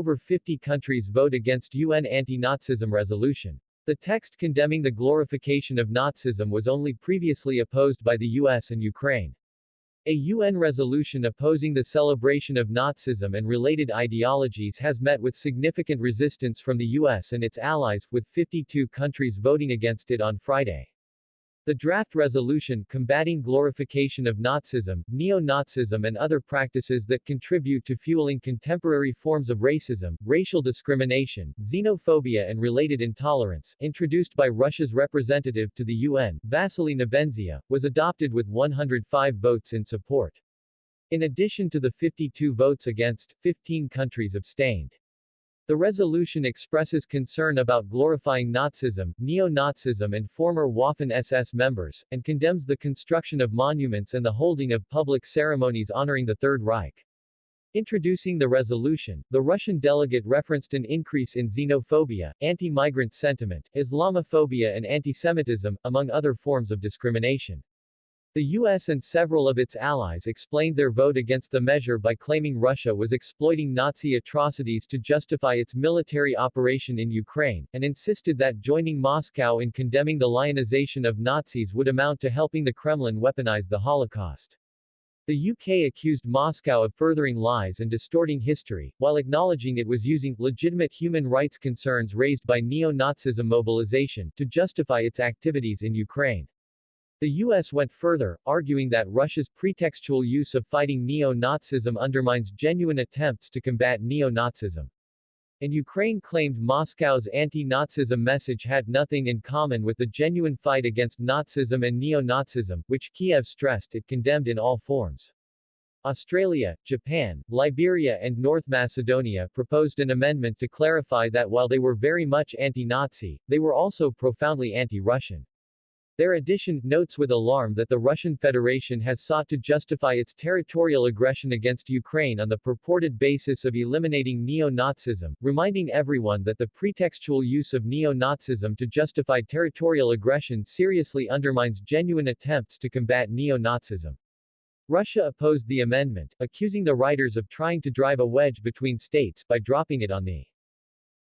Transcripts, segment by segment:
over 50 countries vote against UN anti-Nazism resolution. The text condemning the glorification of Nazism was only previously opposed by the US and Ukraine. A UN resolution opposing the celebration of Nazism and related ideologies has met with significant resistance from the US and its allies, with 52 countries voting against it on Friday. The draft resolution combating glorification of Nazism, neo-Nazism and other practices that contribute to fueling contemporary forms of racism, racial discrimination, xenophobia and related intolerance, introduced by Russia's representative to the UN, Vasily Nebenzia, was adopted with 105 votes in support. In addition to the 52 votes against, 15 countries abstained. The resolution expresses concern about glorifying Nazism, neo-Nazism and former Waffen-SS members, and condemns the construction of monuments and the holding of public ceremonies honoring the Third Reich. Introducing the resolution, the Russian delegate referenced an increase in xenophobia, anti-migrant sentiment, Islamophobia and antisemitism, among other forms of discrimination. The U.S. and several of its allies explained their vote against the measure by claiming Russia was exploiting Nazi atrocities to justify its military operation in Ukraine, and insisted that joining Moscow in condemning the lionization of Nazis would amount to helping the Kremlin weaponize the Holocaust. The UK accused Moscow of furthering lies and distorting history, while acknowledging it was using legitimate human rights concerns raised by neo-Nazism mobilization to justify its activities in Ukraine. The U.S. went further, arguing that Russia's pretextual use of fighting neo-Nazism undermines genuine attempts to combat neo-Nazism. And Ukraine claimed Moscow's anti-Nazism message had nothing in common with the genuine fight against Nazism and neo-Nazism, which Kiev stressed it condemned in all forms. Australia, Japan, Liberia and North Macedonia proposed an amendment to clarify that while they were very much anti-Nazi, they were also profoundly anti-Russian. Their addition notes with alarm that the Russian Federation has sought to justify its territorial aggression against Ukraine on the purported basis of eliminating neo-Nazism, reminding everyone that the pretextual use of neo-Nazism to justify territorial aggression seriously undermines genuine attempts to combat neo-Nazism. Russia opposed the amendment, accusing the writers of trying to drive a wedge between states by dropping it on the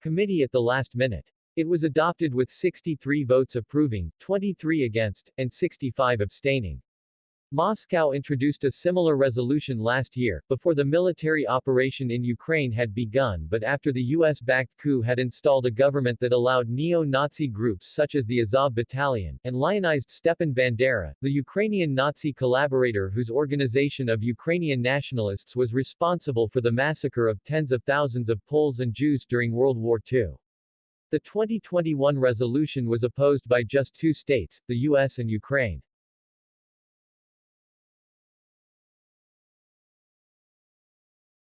committee at the last minute. It was adopted with 63 votes approving, 23 against, and 65 abstaining. Moscow introduced a similar resolution last year, before the military operation in Ukraine had begun but after the US-backed coup had installed a government that allowed neo-Nazi groups such as the Azov Battalion, and lionized Stepan Bandera, the Ukrainian Nazi collaborator whose organization of Ukrainian nationalists was responsible for the massacre of tens of thousands of Poles and Jews during World War II. The 2021 resolution was opposed by just two states, the US and Ukraine.